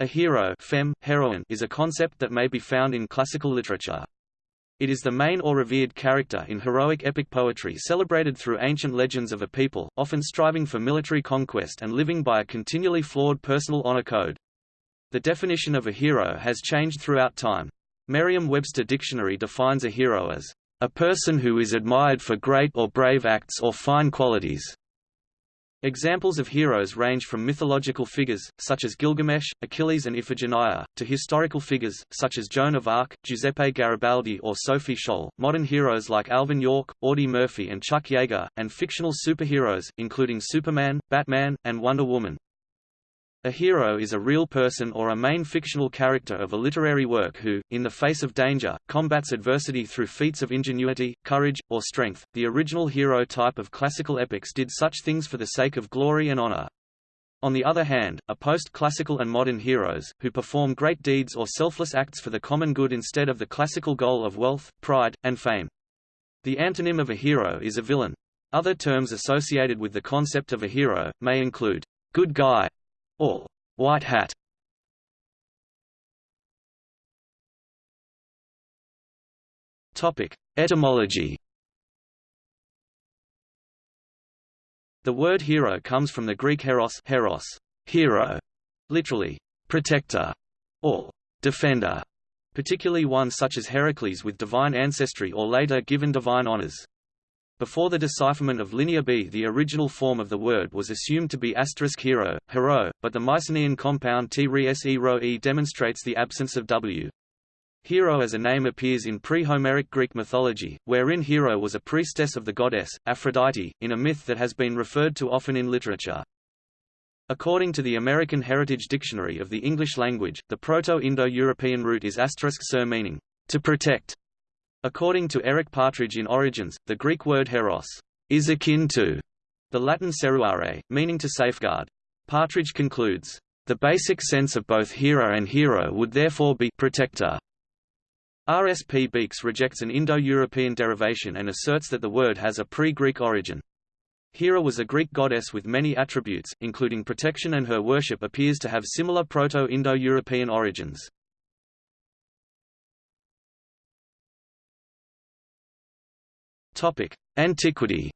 A hero fem, heroine is a concept that may be found in classical literature. It is the main or revered character in heroic epic poetry celebrated through ancient legends of a people, often striving for military conquest and living by a continually flawed personal honor code. The definition of a hero has changed throughout time. Merriam-Webster Dictionary defines a hero as a person who is admired for great or brave acts or fine qualities. Examples of heroes range from mythological figures, such as Gilgamesh, Achilles and Iphigenia, to historical figures, such as Joan of Arc, Giuseppe Garibaldi or Sophie Scholl, modern heroes like Alvin York, Audie Murphy and Chuck Yeager, and fictional superheroes, including Superman, Batman, and Wonder Woman. A hero is a real person or a main fictional character of a literary work who, in the face of danger, combats adversity through feats of ingenuity, courage, or strength. The original hero type of classical epics did such things for the sake of glory and honor. On the other hand, a post-classical and modern heroes, who perform great deeds or selfless acts for the common good instead of the classical goal of wealth, pride, and fame. The antonym of a hero is a villain. Other terms associated with the concept of a hero, may include good guy, or white hat. Topic: Etymology. The word hero comes from the Greek heros, heros, hero, literally protector or defender, particularly one such as Heracles with divine ancestry or later given divine honors. Before the decipherment of Linear B the original form of the word was assumed to be asterisk hero, hero, but the Mycenaean compound t -e -ro -e demonstrates the absence of w. Hero as a name appears in pre-Homeric Greek mythology, wherein Hero was a priestess of the goddess, Aphrodite, in a myth that has been referred to often in literature. According to the American Heritage Dictionary of the English Language, the Proto-Indo-European root is asterisk ser meaning, to protect, According to Eric Partridge in Origins, the Greek word heros is akin to the Latin seruare, meaning to safeguard. Partridge concludes, the basic sense of both hero and hero would therefore be protector. R. S. P. Beekes rejects an Indo-European derivation and asserts that the word has a pre-Greek origin. Hera was a Greek goddess with many attributes, including protection and her worship appears to have similar Proto-Indo-European origins. Antiquity.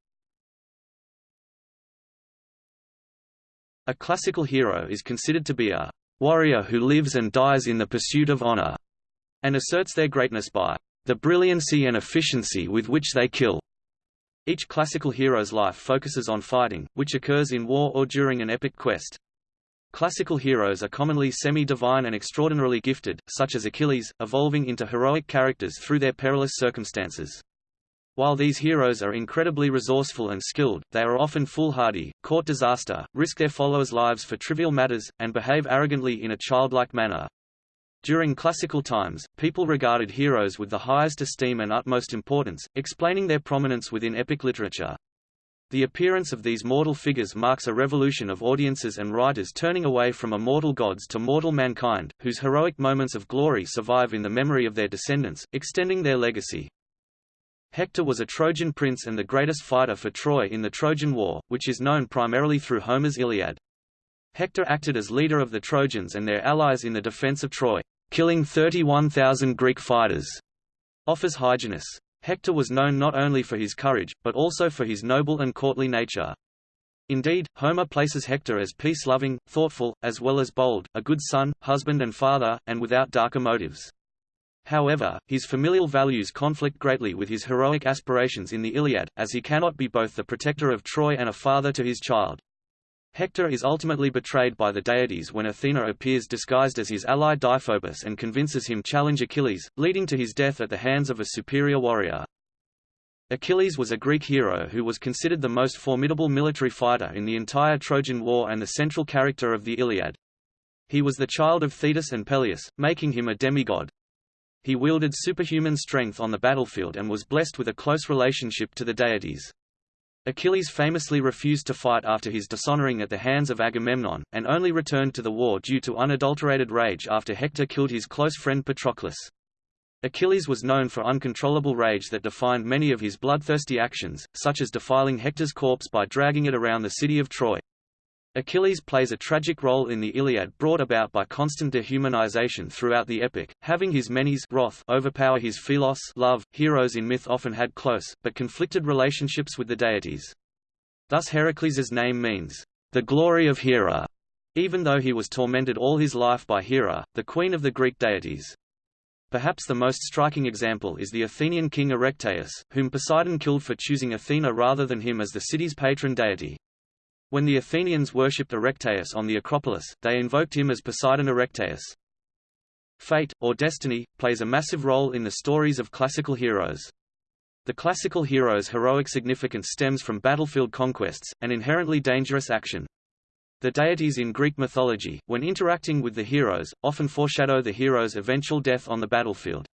A classical hero is considered to be a warrior who lives and dies in the pursuit of honor, and asserts their greatness by the brilliancy and efficiency with which they kill. Each classical hero's life focuses on fighting, which occurs in war or during an epic quest. Classical heroes are commonly semi-divine and extraordinarily gifted, such as Achilles, evolving into heroic characters through their perilous circumstances. While these heroes are incredibly resourceful and skilled, they are often foolhardy, court disaster, risk their followers' lives for trivial matters, and behave arrogantly in a childlike manner. During classical times, people regarded heroes with the highest esteem and utmost importance, explaining their prominence within epic literature. The appearance of these mortal figures marks a revolution of audiences and writers turning away from immortal gods to mortal mankind, whose heroic moments of glory survive in the memory of their descendants, extending their legacy. Hector was a Trojan prince and the greatest fighter for Troy in the Trojan War, which is known primarily through Homer's Iliad. Hector acted as leader of the Trojans and their allies in the defense of Troy, killing 31,000 Greek fighters. Offers Hyginus. Hector was known not only for his courage, but also for his noble and courtly nature. Indeed, Homer places Hector as peace-loving, thoughtful, as well as bold, a good son, husband and father, and without darker motives. However, his familial values conflict greatly with his heroic aspirations in the Iliad, as he cannot be both the protector of Troy and a father to his child. Hector is ultimately betrayed by the deities when Athena appears disguised as his ally Deiphobus and convinces him challenge Achilles, leading to his death at the hands of a superior warrior. Achilles was a Greek hero who was considered the most formidable military fighter in the entire Trojan War and the central character of the Iliad. He was the child of Thetis and Peleus, making him a demigod. He wielded superhuman strength on the battlefield and was blessed with a close relationship to the deities. Achilles famously refused to fight after his dishonoring at the hands of Agamemnon, and only returned to the war due to unadulterated rage after Hector killed his close friend Patroclus. Achilles was known for uncontrollable rage that defined many of his bloodthirsty actions, such as defiling Hector's corpse by dragging it around the city of Troy. Achilles plays a tragic role in the Iliad brought about by constant dehumanization throughout the epic, having his menis wrath overpower his Philos love. Heroes in myth often had close, but conflicted relationships with the deities. Thus Heracles's name means, the glory of Hera, even though he was tormented all his life by Hera, the queen of the Greek deities. Perhaps the most striking example is the Athenian king Erechtheus, whom Poseidon killed for choosing Athena rather than him as the city's patron deity. When the Athenians worshipped Erechtheus on the Acropolis, they invoked him as Poseidon Erechtheus. Fate, or destiny, plays a massive role in the stories of classical heroes. The classical hero's heroic significance stems from battlefield conquests, an inherently dangerous action. The deities in Greek mythology, when interacting with the heroes, often foreshadow the hero's eventual death on the battlefield.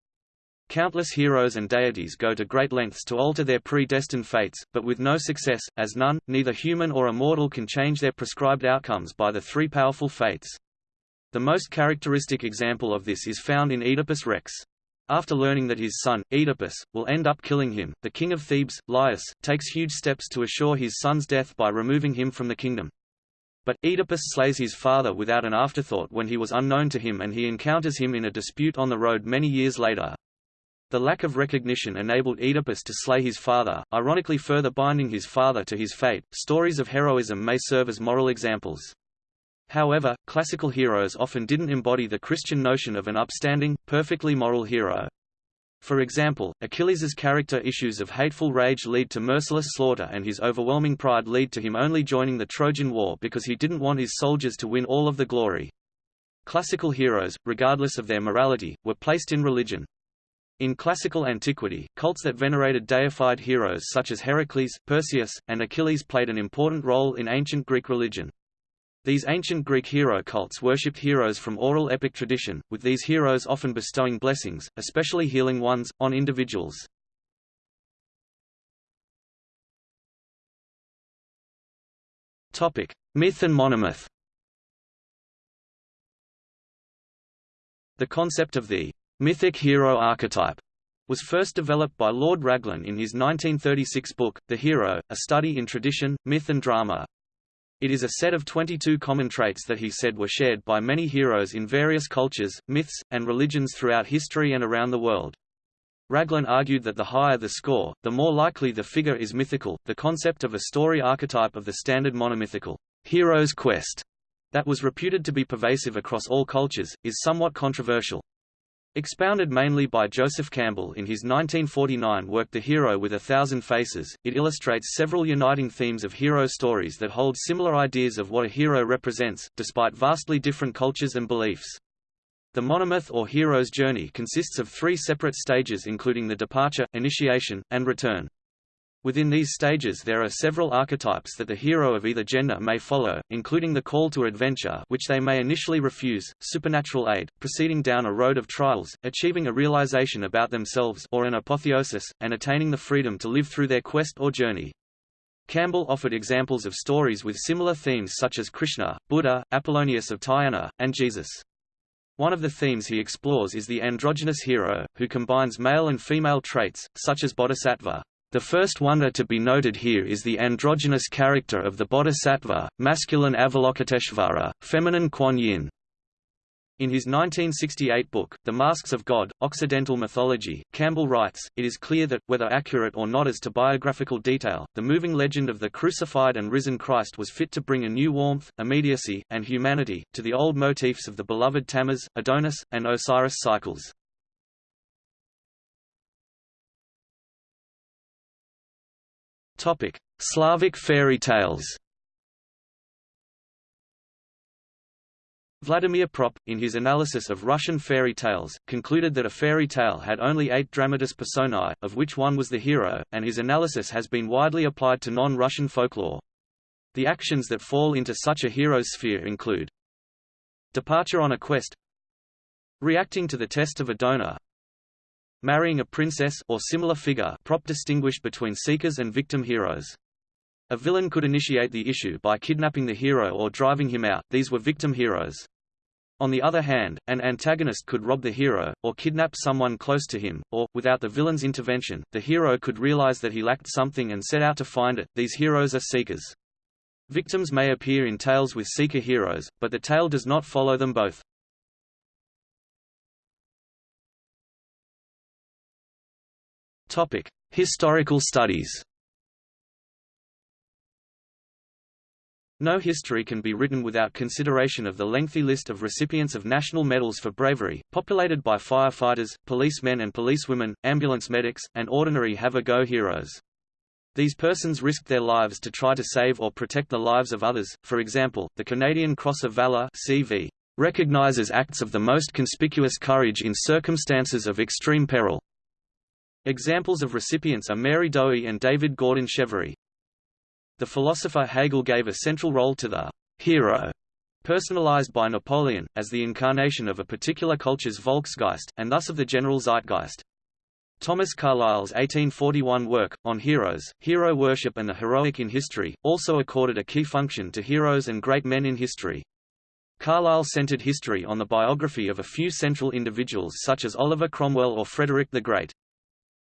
Countless heroes and deities go to great lengths to alter their predestined fates, but with no success, as none, neither human or immortal can change their prescribed outcomes by the three powerful fates. The most characteristic example of this is found in Oedipus Rex. After learning that his son, Oedipus, will end up killing him, the king of Thebes, Laius, takes huge steps to assure his son's death by removing him from the kingdom. But, Oedipus slays his father without an afterthought when he was unknown to him and he encounters him in a dispute on the road many years later. The lack of recognition enabled Oedipus to slay his father, ironically further binding his father to his fate. Stories of heroism may serve as moral examples. However, classical heroes often didn't embody the Christian notion of an upstanding, perfectly moral hero. For example, Achilles's character issues of hateful rage lead to merciless slaughter and his overwhelming pride lead to him only joining the Trojan War because he didn't want his soldiers to win all of the glory. Classical heroes, regardless of their morality, were placed in religion. In classical antiquity, cults that venerated deified heroes such as Heracles, Perseus, and Achilles played an important role in ancient Greek religion. These ancient Greek hero cults worshipped heroes from oral epic tradition, with these heroes often bestowing blessings, especially healing ones, on individuals. Topic: Myth and monomyth The concept of the mythic hero archetype was first developed by Lord Raglan in his 1936 book, The Hero, A Study in Tradition, Myth and Drama. It is a set of 22 common traits that he said were shared by many heroes in various cultures, myths, and religions throughout history and around the world. Raglan argued that the higher the score, the more likely the figure is mythical. The concept of a story archetype of the standard monomythical hero's quest that was reputed to be pervasive across all cultures, is somewhat controversial. Expounded mainly by Joseph Campbell in his 1949 work The Hero with a Thousand Faces, it illustrates several uniting themes of hero stories that hold similar ideas of what a hero represents, despite vastly different cultures and beliefs. The monomyth or hero's journey consists of three separate stages including the departure, initiation, and return. Within these stages there are several archetypes that the hero of either gender may follow, including the call to adventure which they may initially refuse, supernatural aid, proceeding down a road of trials, achieving a realization about themselves or an apotheosis, and attaining the freedom to live through their quest or journey. Campbell offered examples of stories with similar themes such as Krishna, Buddha, Apollonius of Tyana, and Jesus. One of the themes he explores is the androgynous hero, who combines male and female traits, such as bodhisattva. The first wonder to be noted here is the androgynous character of the bodhisattva, masculine Avalokiteshvara, feminine Kuan Yin. In his 1968 book, The Masks of God, Occidental Mythology, Campbell writes, It is clear that, whether accurate or not as to biographical detail, the moving legend of the crucified and risen Christ was fit to bring a new warmth, immediacy, and humanity, to the old motifs of the beloved Tammuz, Adonis, and Osiris cycles. Topic: Slavic fairy tales. Vladimir Propp, in his analysis of Russian fairy tales, concluded that a fairy tale had only eight dramatis personae, of which one was the hero, and his analysis has been widely applied to non-Russian folklore. The actions that fall into such a hero's sphere include Departure on a quest Reacting to the test of a donor marrying a princess or similar figure Propp distinguished between seekers and victim heroes. A villain could initiate the issue by kidnapping the hero or driving him out, these were victim heroes. On the other hand, an antagonist could rob the hero, or kidnap someone close to him, or, without the villain's intervention, the hero could realize that he lacked something and set out to find it, these heroes are seekers. Victims may appear in tales with seeker heroes, but the tale does not follow them both. Topic: Historical studies. No history can be written without consideration of the lengthy list of recipients of national medals for bravery, populated by firefighters, policemen and policewomen, ambulance medics, and ordinary have-a-go heroes. These persons risked their lives to try to save or protect the lives of others, for example, the Canadian Cross of Valor CV recognizes acts of the most conspicuous courage in circumstances of extreme peril. Examples of recipients are Mary Dohey and David Gordon Cheverie. The philosopher Hegel gave a central role to the hero, personalized by Napoleon, as the incarnation of a particular culture's Volksgeist, and thus of the general zeitgeist. Thomas Carlyle's 1841 work, On Heroes, Hero Worship and the Heroic in History, also accorded a key function to heroes and great men in history. Carlyle centered history on the biography of a few central individuals such as Oliver Cromwell or Frederick the Great.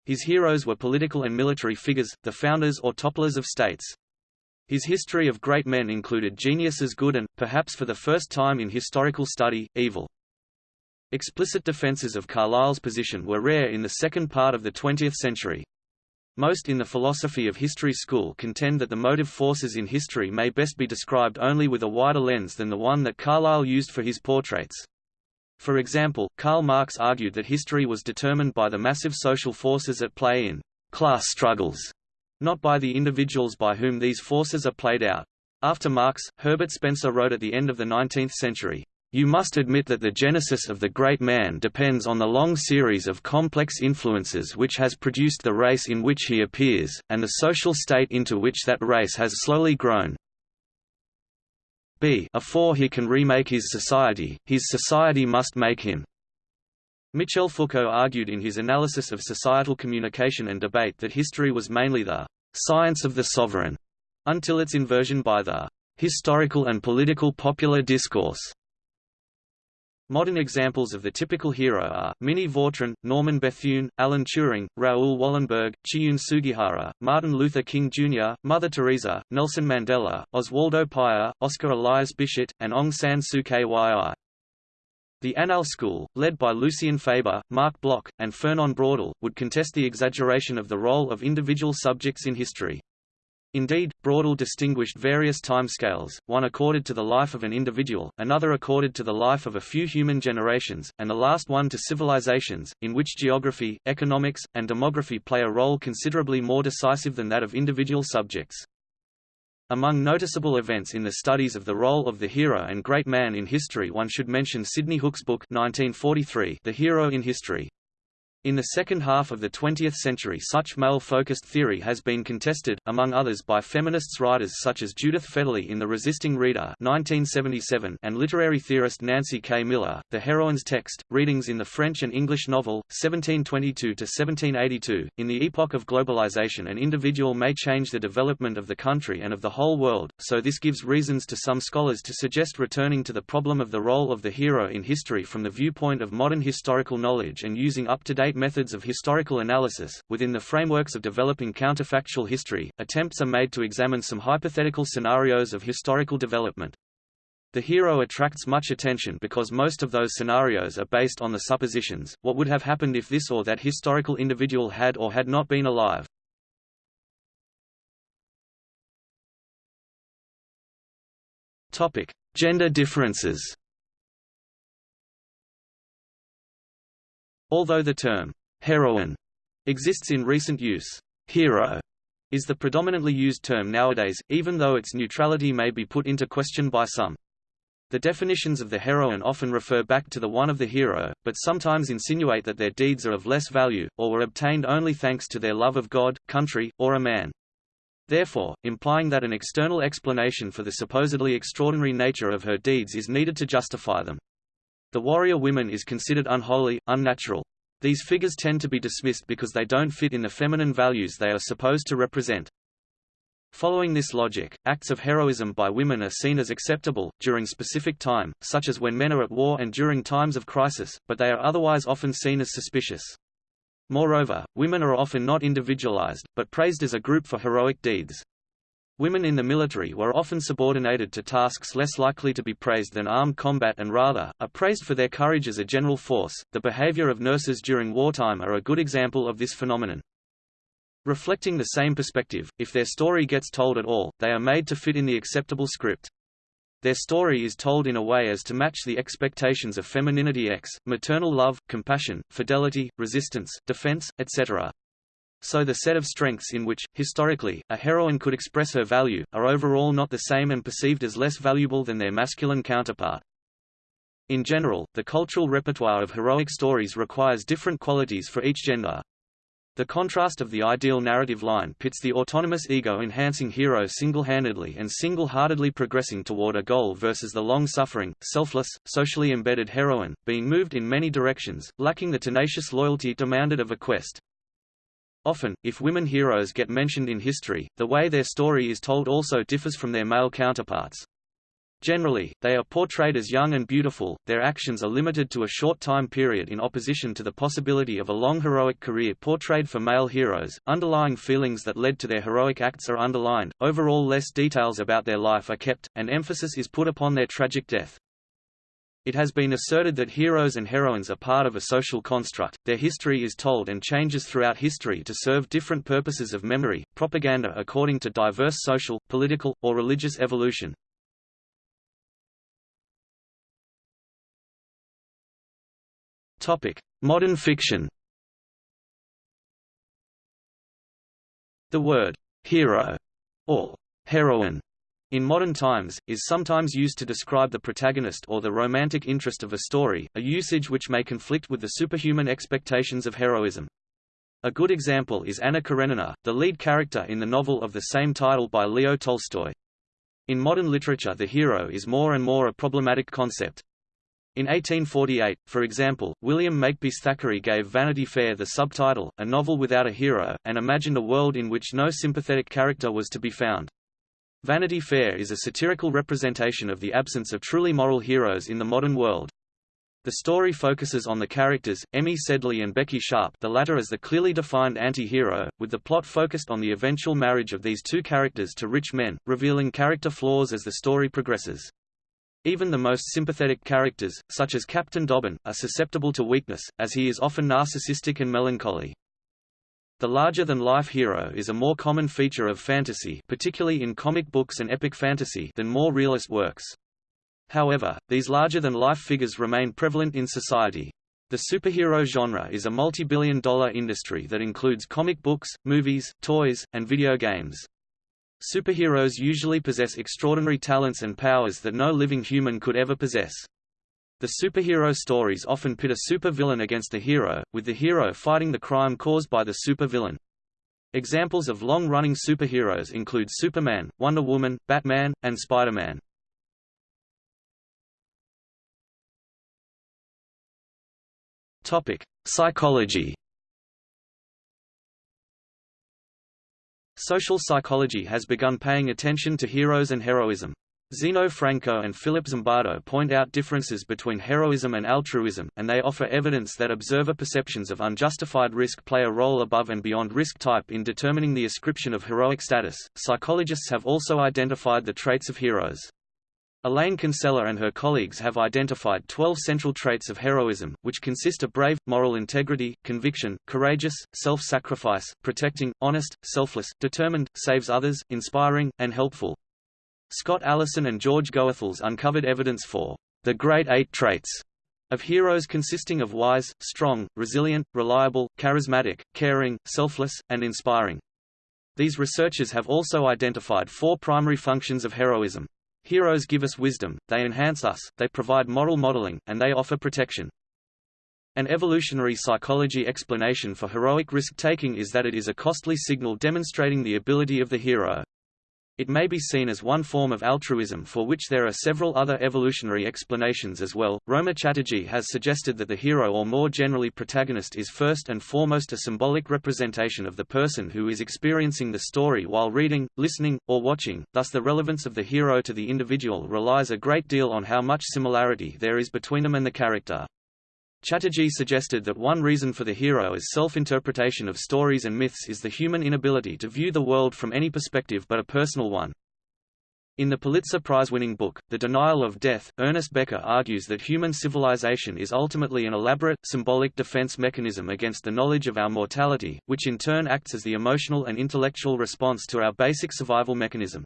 His heroes were political and military figures, the founders or topplers of states. His history of great men included geniuses good and, perhaps for the first time in historical study, evil. Explicit defenses of Carlyle's position were rare in the second part of the 20th century. Most in the philosophy of history school contend that the motive forces in history may best be described only with a wider lens than the one that Carlyle used for his portraits. For example, Karl Marx argued that history was determined by the massive social forces at play in class struggles not by the individuals by whom these forces are played out. After Marx, Herbert Spencer wrote at the end of the 19th century, you must admit that the genesis of the great man depends on the long series of complex influences which has produced the race in which he appears, and the social state into which that race has slowly grown. B Afore he can remake his society, his society must make him. Michel Foucault argued in his analysis of societal communication and debate that history was mainly the science of the sovereign, until its inversion by the historical and political popular discourse. Modern examples of the typical hero are, Minnie Vautrin, Norman Bethune, Alan Turing, Raoul Wallenberg, Chiune Sugihara, Martin Luther King Jr., Mother Teresa, Nelson Mandela, Oswaldo Paya, Oscar Elias Biscet, and Aung San Suu Kyi. The Annales School, led by Lucien Febvre, Marc Bloch, and Fernand Braudel, would contest the exaggeration of the role of individual subjects in history. Indeed, Braudel distinguished various timescales, one accorded to the life of an individual, another accorded to the life of a few human generations, and the last one to civilizations, in which geography, economics, and demography play a role considerably more decisive than that of individual subjects. Among noticeable events in the studies of the role of the hero and great man in history one should mention Sidney Hook's book 1943, The Hero in History. In the second half of the 20th century such male-focused theory has been contested, among others by feminists writers such as Judith Fetterley in The Resisting Reader 1977 and literary theorist Nancy K. Miller, The Heroine's Text, Readings in the French and English Novel, 1722–1782. In the epoch of globalization an individual may change the development of the country and of the whole world, so this gives reasons to some scholars to suggest returning to the problem of the role of the hero in history from the viewpoint of modern historical knowledge and using up-to-date methods of historical analysis. Within the frameworks of developing counterfactual history, attempts are made to examine some hypothetical scenarios of historical development. The hero attracts much attention because most of those scenarios are based on the suppositions, what would have happened if this or that historical individual had or had not been alive. Topic: Gender differences Although the term heroine exists in recent use, hero is the predominantly used term nowadays, even though its neutrality may be put into question by some. The definitions of the heroine often refer back to the one of the hero, but sometimes insinuate that their deeds are of less value, or were obtained only thanks to their love of God, country, or a man. Therefore, implying that an external explanation for the supposedly extraordinary nature of her deeds is needed to justify them. The warrior women is considered unholy, unnatural. These figures tend to be dismissed because they don't fit in the feminine values they are supposed to represent. Following this logic, acts of heroism by women are seen as acceptable, during specific time, such as when men are at war and during times of crisis, but they are otherwise often seen as suspicious. Moreover, women are often not individualized, but praised as a group for heroic deeds. Women in the military were often subordinated to tasks less likely to be praised than armed combat and rather, are praised for their courage as a general force. The behavior of nurses during wartime are a good example of this phenomenon. Reflecting the same perspective, if their story gets told at all, they are made to fit in the acceptable script. Their story is told in a way as to match the expectations of femininity X, maternal love, compassion, fidelity, resistance, defense, etc. So the set of strengths in which, historically, a heroine could express her value, are overall not the same and perceived as less valuable than their masculine counterpart. In general, the cultural repertoire of heroic stories requires different qualities for each gender. The contrast of the ideal narrative line pits the autonomous ego-enhancing hero single-handedly and single-heartedly progressing toward a goal versus the long-suffering, selfless, socially embedded heroine, being moved in many directions, lacking the tenacious loyalty demanded of a quest. Often, if women heroes get mentioned in history, the way their story is told also differs from their male counterparts. Generally, they are portrayed as young and beautiful, their actions are limited to a short time period in opposition to the possibility of a long heroic career portrayed for male heroes, underlying feelings that led to their heroic acts are underlined, overall less details about their life are kept, and emphasis is put upon their tragic death. It has been asserted that heroes and heroines are part of a social construct, their history is told and changes throughout history to serve different purposes of memory, propaganda according to diverse social, political, or religious evolution. Modern fiction The word «hero» or «heroine» in modern times, is sometimes used to describe the protagonist or the romantic interest of a story, a usage which may conflict with the superhuman expectations of heroism. A good example is Anna Karenina, the lead character in the novel of the same title by Leo Tolstoy. In modern literature the hero is more and more a problematic concept. In 1848, for example, William Makepeace Thackeray gave Vanity Fair the subtitle, A Novel Without a Hero, and imagined a world in which no sympathetic character was to be found. Vanity Fair is a satirical representation of the absence of truly moral heroes in the modern world. The story focuses on the characters, Emmy Sedley and Becky Sharp the latter as the clearly defined anti-hero, with the plot focused on the eventual marriage of these two characters to rich men, revealing character flaws as the story progresses. Even the most sympathetic characters, such as Captain Dobbin, are susceptible to weakness, as he is often narcissistic and melancholy. The larger-than-life hero is a more common feature of fantasy particularly in comic books and epic fantasy than more realist works. However, these larger-than-life figures remain prevalent in society. The superhero genre is a multi-billion dollar industry that includes comic books, movies, toys, and video games. Superheroes usually possess extraordinary talents and powers that no living human could ever possess. The superhero stories often pit a supervillain against a hero, with the hero fighting the crime caused by the supervillain. Examples of long-running superheroes include Superman, Wonder Woman, Batman, and Spider-Man. Topic: Psychology. Social psychology has begun paying attention to heroes and heroism. Zeno Franco and Philip Zimbardo point out differences between heroism and altruism, and they offer evidence that observer perceptions of unjustified risk play a role above and beyond risk type in determining the ascription of heroic status. Psychologists have also identified the traits of heroes. Elaine Kinsella and her colleagues have identified 12 central traits of heroism, which consist of brave, moral integrity, conviction, courageous, self-sacrifice, protecting, honest, selfless, determined, saves others, inspiring, and helpful. Scott Allison and George Goethals uncovered evidence for the Great Eight Traits of heroes consisting of wise, strong, resilient, reliable, charismatic, caring, selfless, and inspiring. These researchers have also identified four primary functions of heroism. Heroes give us wisdom, they enhance us, they provide moral modeling, and they offer protection. An evolutionary psychology explanation for heroic risk-taking is that it is a costly signal demonstrating the ability of the hero. It may be seen as one form of altruism for which there are several other evolutionary explanations as well. Roma Chatterjee has suggested that the hero or more generally protagonist is first and foremost a symbolic representation of the person who is experiencing the story while reading, listening, or watching, thus the relevance of the hero to the individual relies a great deal on how much similarity there is between them and the character. Chatterjee suggested that one reason for the hero as self-interpretation of stories and myths is the human inability to view the world from any perspective but a personal one. In the Pulitzer Prize-winning book, The Denial of Death, Ernest Becker argues that human civilization is ultimately an elaborate, symbolic defense mechanism against the knowledge of our mortality, which in turn acts as the emotional and intellectual response to our basic survival mechanism.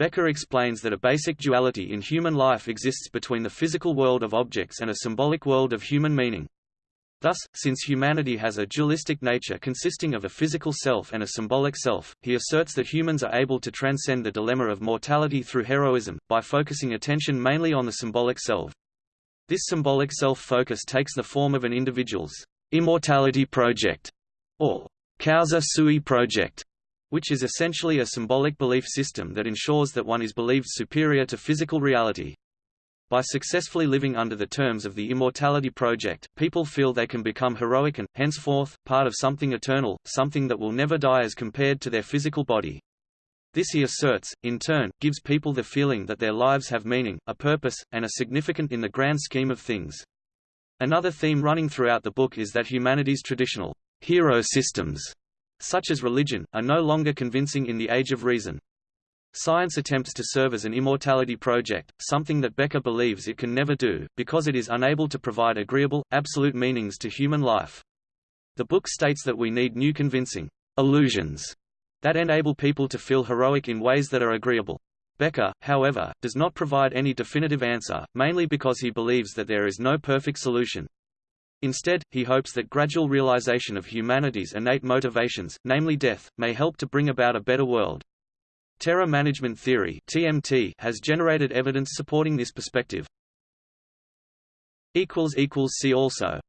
Becker explains that a basic duality in human life exists between the physical world of objects and a symbolic world of human meaning. Thus, since humanity has a dualistic nature consisting of a physical self and a symbolic self, he asserts that humans are able to transcend the dilemma of mortality through heroism, by focusing attention mainly on the symbolic self. This symbolic self-focus takes the form of an individual's immortality project, or causa sui project, which is essentially a symbolic belief system that ensures that one is believed superior to physical reality. By successfully living under the terms of the Immortality Project, people feel they can become heroic and, henceforth, part of something eternal, something that will never die as compared to their physical body. This he asserts, in turn, gives people the feeling that their lives have meaning, a purpose, and are significant in the grand scheme of things. Another theme running throughout the book is that humanity's traditional hero systems, such as religion, are no longer convincing in the age of reason. Science attempts to serve as an immortality project, something that Becker believes it can never do, because it is unable to provide agreeable, absolute meanings to human life. The book states that we need new convincing illusions that enable people to feel heroic in ways that are agreeable. Becker, however, does not provide any definitive answer, mainly because he believes that there is no perfect solution. Instead, he hopes that gradual realization of humanity's innate motivations, namely death, may help to bring about a better world. Terror management theory (TMT) has generated evidence supporting this perspective. equals equals see also